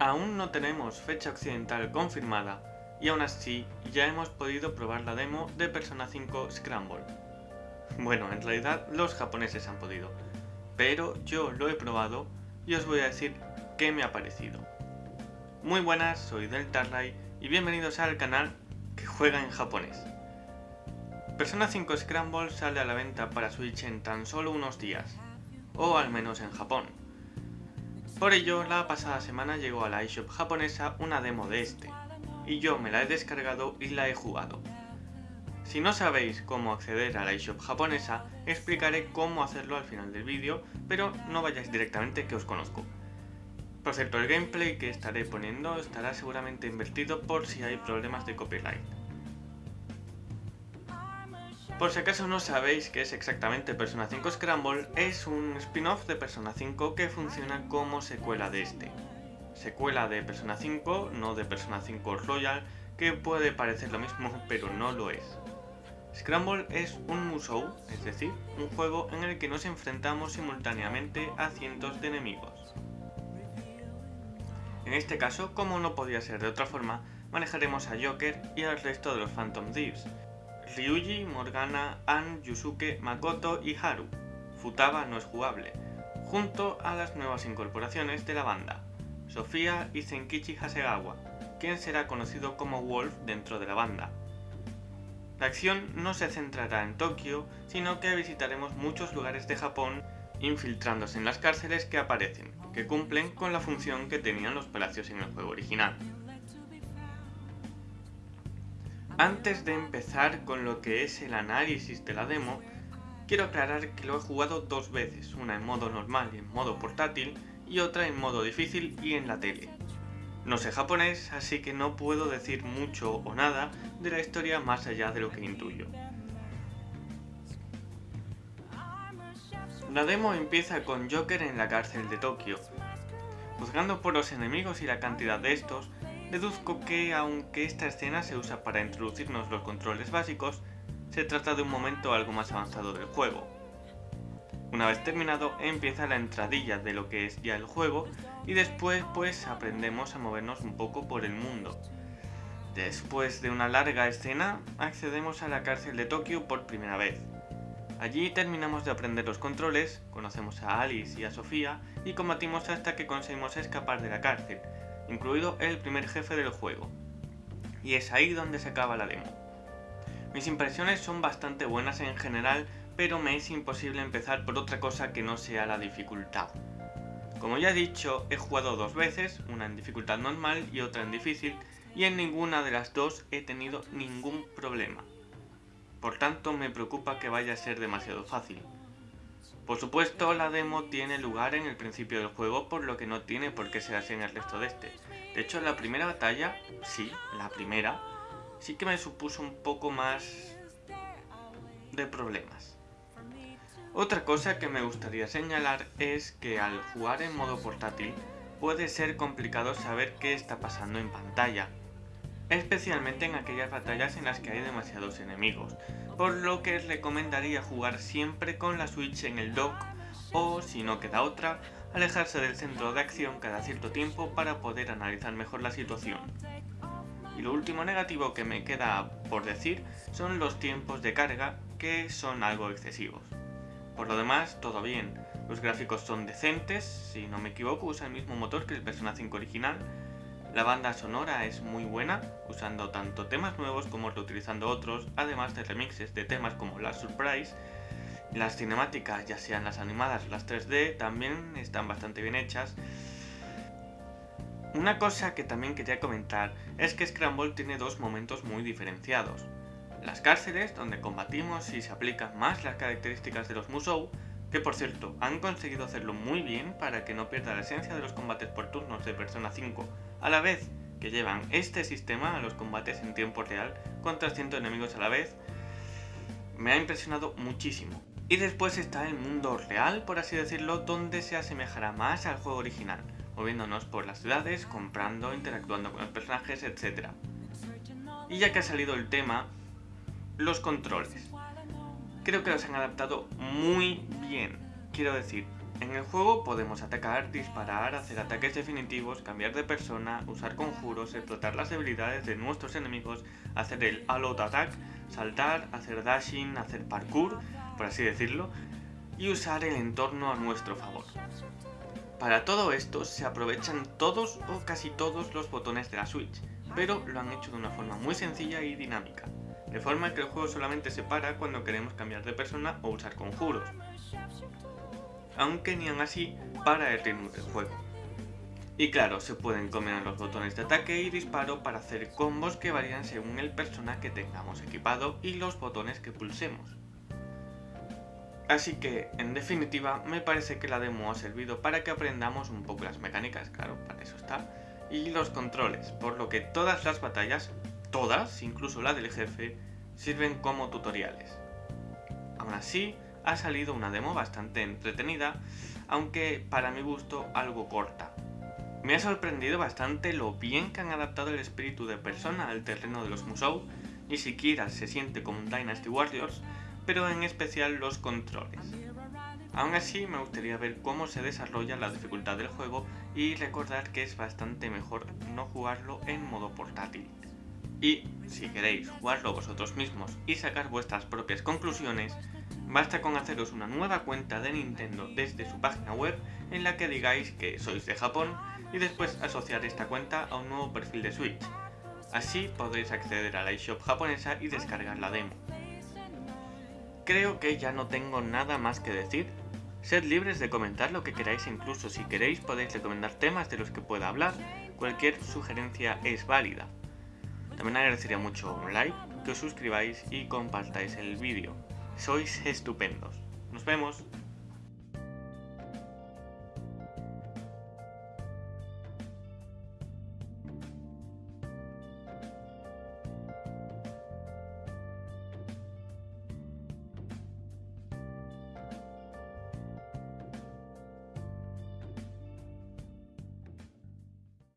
Aún no tenemos fecha occidental confirmada y aún así ya hemos podido probar la demo de Persona 5 Scramble. Bueno, en realidad los japoneses han podido, pero yo lo he probado y os voy a decir qué me ha parecido. Muy buenas, soy Deltarray y bienvenidos al canal que juega en japonés. Persona 5 Scramble sale a la venta para Switch en tan solo unos días, o al menos en Japón. Por ello, la pasada semana llegó a la eShop japonesa una demo de este, y yo me la he descargado y la he jugado. Si no sabéis cómo acceder a la eShop japonesa, explicaré cómo hacerlo al final del vídeo, pero no vayáis directamente que os conozco. Por cierto, el gameplay que estaré poniendo estará seguramente invertido por si hay problemas de copyright. Por si acaso no sabéis qué es exactamente Persona 5 Scramble, es un spin-off de Persona 5 que funciona como secuela de este. Secuela de Persona 5, no de Persona 5 Royal, que puede parecer lo mismo, pero no lo es. Scramble es un musou, es decir, un juego en el que nos enfrentamos simultáneamente a cientos de enemigos. En este caso, como no podía ser de otra forma, manejaremos a Joker y al resto de los Phantom Thieves, Ryuji, Morgana, An, Yusuke, Makoto y Haru. Futaba no es jugable, junto a las nuevas incorporaciones de la banda, Sofía y Zenkichi Hasegawa, quien será conocido como Wolf dentro de la banda. La acción no se centrará en Tokio, sino que visitaremos muchos lugares de Japón infiltrándose en las cárceles que aparecen, que cumplen con la función que tenían los palacios en el juego original. Antes de empezar con lo que es el análisis de la demo, quiero aclarar que lo he jugado dos veces, una en modo normal y en modo portátil, y otra en modo difícil y en la tele. No sé japonés, así que no puedo decir mucho o nada de la historia más allá de lo que intuyo. La demo empieza con Joker en la cárcel de Tokio. Juzgando por los enemigos y la cantidad de estos, Deduzco que, aunque esta escena se usa para introducirnos los controles básicos, se trata de un momento algo más avanzado del juego. Una vez terminado, empieza la entradilla de lo que es ya el juego y después pues aprendemos a movernos un poco por el mundo. Después de una larga escena, accedemos a la cárcel de Tokio por primera vez. Allí terminamos de aprender los controles, conocemos a Alice y a Sofía y combatimos hasta que conseguimos escapar de la cárcel, incluido el primer jefe del juego. Y es ahí donde se acaba la demo. Mis impresiones son bastante buenas en general, pero me es imposible empezar por otra cosa que no sea la dificultad. Como ya he dicho, he jugado dos veces, una en dificultad normal y otra en difícil, y en ninguna de las dos he tenido ningún problema. Por tanto, me preocupa que vaya a ser demasiado fácil. Por supuesto, la demo tiene lugar en el principio del juego, por lo que no tiene por qué ser así en el resto de este. De hecho, la primera batalla, sí, la primera, sí que me supuso un poco más de problemas. Otra cosa que me gustaría señalar es que al jugar en modo portátil, puede ser complicado saber qué está pasando en pantalla, especialmente en aquellas batallas en las que hay demasiados enemigos, por lo que recomendaría jugar siempre con la Switch en el dock o, si no queda otra, alejarse del centro de acción cada cierto tiempo para poder analizar mejor la situación. Y lo último negativo que me queda por decir son los tiempos de carga, que son algo excesivos. Por lo demás, todo bien, los gráficos son decentes, si no me equivoco usa el mismo motor que el Persona 5 original, la banda sonora es muy buena, usando tanto temas nuevos como reutilizando otros, además de remixes de temas como Last Surprise. Las cinemáticas, ya sean las animadas o las 3D, también están bastante bien hechas. Una cosa que también quería comentar es que Scramble tiene dos momentos muy diferenciados. Las cárceles, donde combatimos y se aplican más las características de los Musou, que por cierto, han conseguido hacerlo muy bien para que no pierda la esencia de los combates por turnos de Persona 5, a la vez que llevan este sistema a los combates en tiempo real contra cientos enemigos a la vez, me ha impresionado muchísimo. Y después está el mundo real, por así decirlo, donde se asemejará más al juego original, moviéndonos por las ciudades, comprando, interactuando con los personajes, etc. Y ya que ha salido el tema, los controles creo que los han adaptado muy bien. Quiero decir, En el juego podemos atacar, disparar, hacer ataques definitivos, cambiar de persona, usar conjuros, explotar las debilidades de nuestros enemigos, hacer el all attack, saltar, hacer dashing, hacer parkour, por así decirlo, y usar el entorno a nuestro favor. Para todo esto se aprovechan todos o casi todos los botones de la Switch, pero lo han hecho de una forma muy sencilla y dinámica, de forma que el juego solamente se para cuando queremos cambiar de persona o usar conjuros, aunque ni aún así para el ritmo del juego. Y claro, se pueden combinar los botones de ataque y disparo para hacer combos que varían según el persona que tengamos equipado y los botones que pulsemos. Así que, en definitiva, me parece que la demo ha servido para que aprendamos un poco las mecánicas, claro, para eso está, y los controles, por lo que todas las batallas, todas, incluso la del jefe, sirven como tutoriales. Aún así, ha salido una demo bastante entretenida, aunque para mi gusto algo corta, me ha sorprendido bastante lo bien que han adaptado el espíritu de persona al terreno de los Musou, ni siquiera se siente como un Dynasty Warriors, pero en especial los controles. Aún así me gustaría ver cómo se desarrolla la dificultad del juego y recordar que es bastante mejor no jugarlo en modo portátil. Y si queréis jugarlo vosotros mismos y sacar vuestras propias conclusiones, basta con haceros una nueva cuenta de Nintendo desde su página web en la que digáis que sois de Japón y después asociar esta cuenta a un nuevo perfil de Switch. Así podréis acceder a la eShop japonesa y descargar la demo. Creo que ya no tengo nada más que decir. Sed libres de comentar lo que queráis incluso si queréis podéis recomendar temas de los que pueda hablar. Cualquier sugerencia es válida. También agradecería mucho un like, que os suscribáis y compartáis el vídeo. Sois estupendos. Nos vemos.